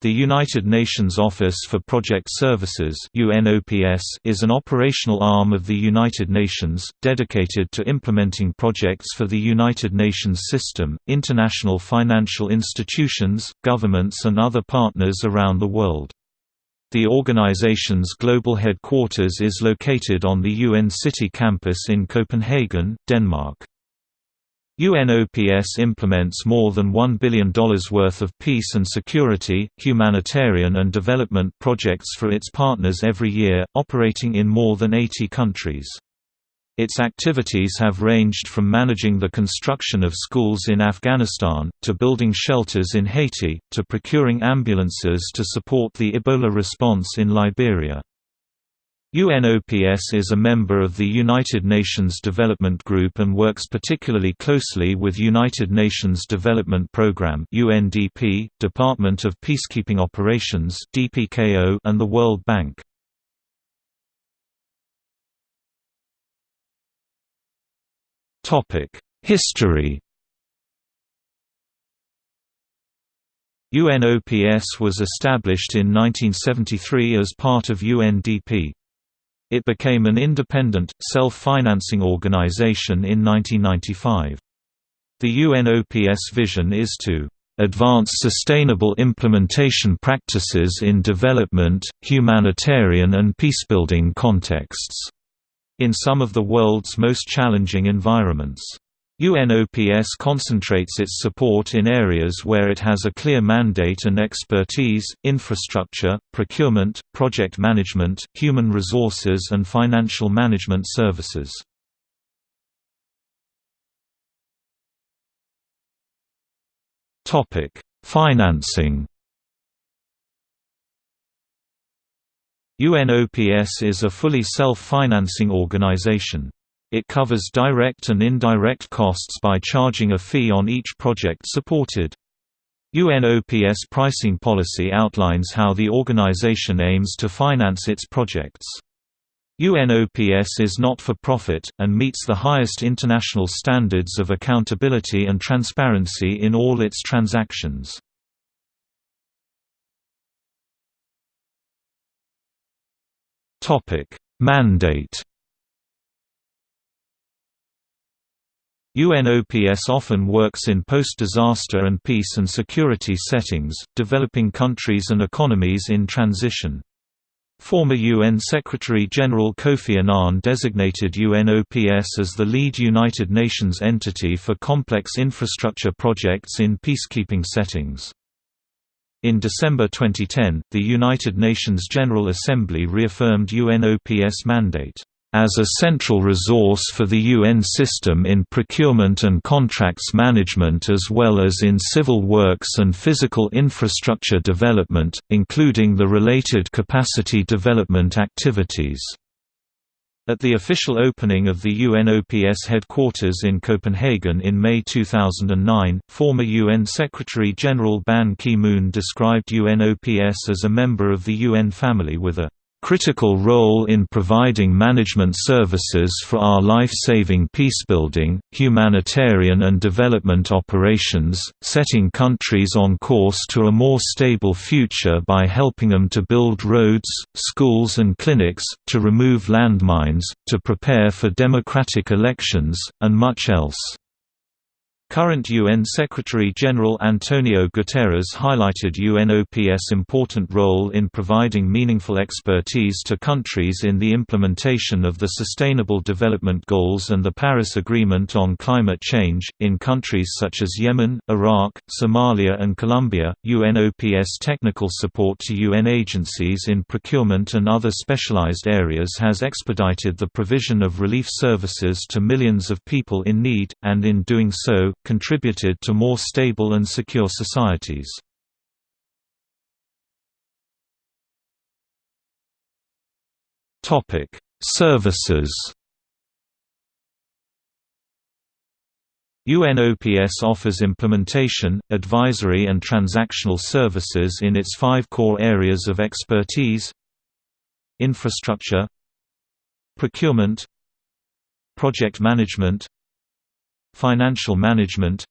The United Nations Office for Project Services is an operational arm of the United Nations, dedicated to implementing projects for the United Nations system, international financial institutions, governments and other partners around the world. The organization's global headquarters is located on the UN City campus in Copenhagen, Denmark. UNOPS implements more than $1 billion worth of peace and security, humanitarian and development projects for its partners every year, operating in more than 80 countries. Its activities have ranged from managing the construction of schools in Afghanistan, to building shelters in Haiti, to procuring ambulances to support the Ebola response in Liberia. UNOPS is a member of the United Nations Development Group and works particularly closely with United Nations Development Programme (UNDP), Department of Peacekeeping Operations (DPKO), and the World Bank. Topic: History. UNOPS was established in 1973 as part of UNDP. It became an independent, self-financing organization in 1995. The UNOPS vision is to advance sustainable implementation practices in development, humanitarian and peacebuilding contexts, in some of the world's most challenging environments. UNOPS concentrates its support in areas where it has a clear mandate and expertise, infrastructure, procurement, project management, human resources and financial management services. Financing UNOPS is a fully self-financing organization. It covers direct and indirect costs by charging a fee on each project supported. UNOPS pricing policy outlines how the organization aims to finance its projects. UNOPS is not for profit, and meets the highest international standards of accountability and transparency in all its transactions. Mandate UNOPS often works in post-disaster and peace and security settings, developing countries and economies in transition. Former UN Secretary-General Kofi Annan designated UNOPS as the lead United Nations entity for complex infrastructure projects in peacekeeping settings. In December 2010, the United Nations General Assembly reaffirmed UNOPS mandate as a central resource for the UN system in procurement and contracts management as well as in civil works and physical infrastructure development, including the related capacity development activities. At the official opening of the UNOPS headquarters in Copenhagen in May 2009, former UN Secretary-General Ban Ki-moon described UNOPS as a member of the UN family with a critical role in providing management services for our life-saving peacebuilding, humanitarian and development operations, setting countries on course to a more stable future by helping them to build roads, schools and clinics, to remove landmines, to prepare for democratic elections, and much else. Current UN Secretary-General Antonio Guterres highlighted UNOPS' important role in providing meaningful expertise to countries in the implementation of the Sustainable Development Goals and the Paris Agreement on Climate Change. In countries such as Yemen, Iraq, Somalia, and Colombia, UNOPS technical support to UN agencies in procurement and other specialized areas has expedited the provision of relief services to millions of people in need, and in doing so, contributed to more stable and secure societies. Topic: Services UNOPS offers implementation, advisory and transactional services in its five core areas of expertise Infrastructure Procurement Project management Financial management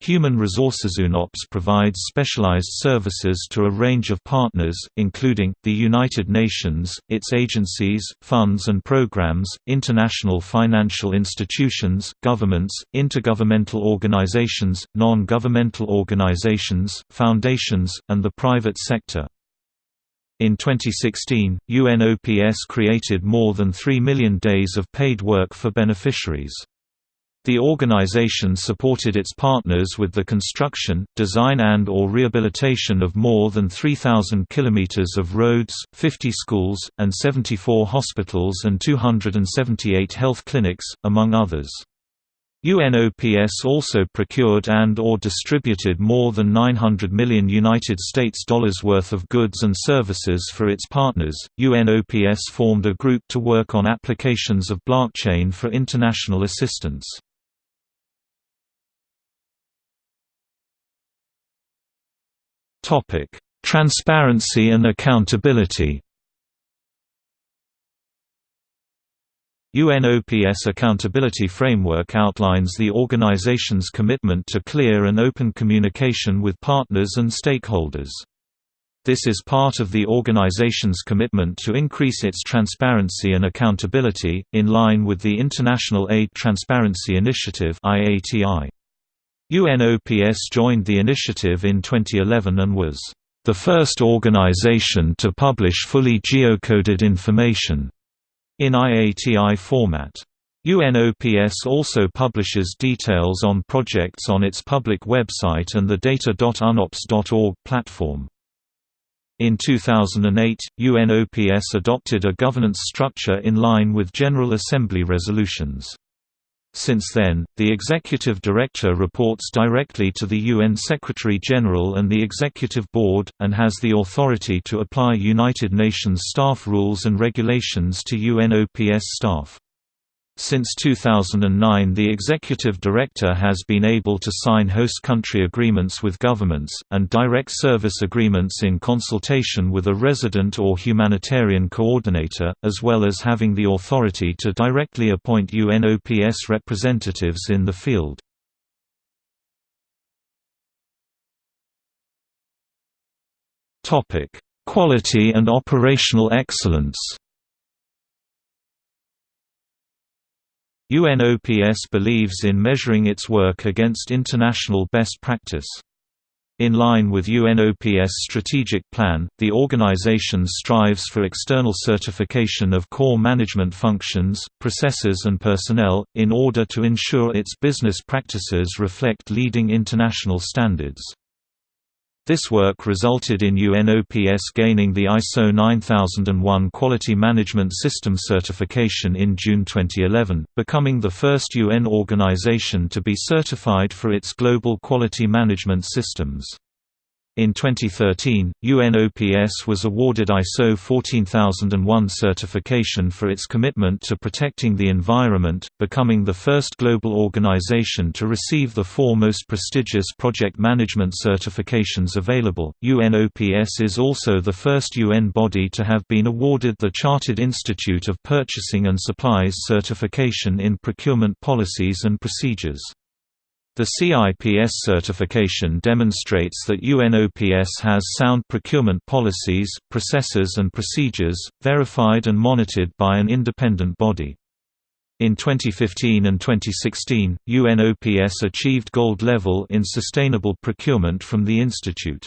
Human Resources UNOPS provides specialized services to a range of partners, including, the United Nations, its agencies, funds and programs, international financial institutions, governments, intergovernmental organizations, non-governmental organizations, foundations, and the private sector. In 2016, UNOPS created more than 3 million days of paid work for beneficiaries. The organization supported its partners with the construction, design and or rehabilitation of more than 3,000 kilometers of roads, 50 schools, and 74 hospitals and 278 health clinics, among others. UNOPS also procured and or distributed more than 900 million United States dollars worth of goods and services for its partners. UNOPS formed a group to work on applications of blockchain for international assistance. Topic: Transparency and accountability. UNOPS Accountability Framework outlines the organization's commitment to clear and open communication with partners and stakeholders. This is part of the organization's commitment to increase its transparency and accountability, in line with the International Aid Transparency Initiative IATI. UNOPS joined the initiative in 2011 and was the first organization to publish fully geocoded information in IATI format. UNOPS also publishes details on projects on its public website and the data.unops.org platform. In 2008, UNOPS adopted a governance structure in line with General Assembly resolutions. Since then, the Executive Director reports directly to the UN Secretary-General and the Executive Board, and has the authority to apply United Nations staff rules and regulations to UNOPS staff. Since 2009 the executive director has been able to sign host country agreements with governments, and direct service agreements in consultation with a resident or humanitarian coordinator, as well as having the authority to directly appoint UNOPS representatives in the field. Quality and operational excellence UNOPS believes in measuring its work against international best practice. In line with UNOPS strategic plan, the organization strives for external certification of core management functions, processes and personnel, in order to ensure its business practices reflect leading international standards. This work resulted in UNOPS gaining the ISO 9001 Quality Management System certification in June 2011, becoming the first UN organization to be certified for its global quality management systems. In 2013, UNOPS was awarded ISO 14001 certification for its commitment to protecting the environment, becoming the first global organization to receive the four most prestigious project management certifications available. UNOPS is also the first UN body to have been awarded the Chartered Institute of Purchasing and Supplies certification in procurement policies and procedures. The CIPS certification demonstrates that UNOPS has sound procurement policies, processes and procedures, verified and monitored by an independent body. In 2015 and 2016, UNOPS achieved gold level in sustainable procurement from the Institute.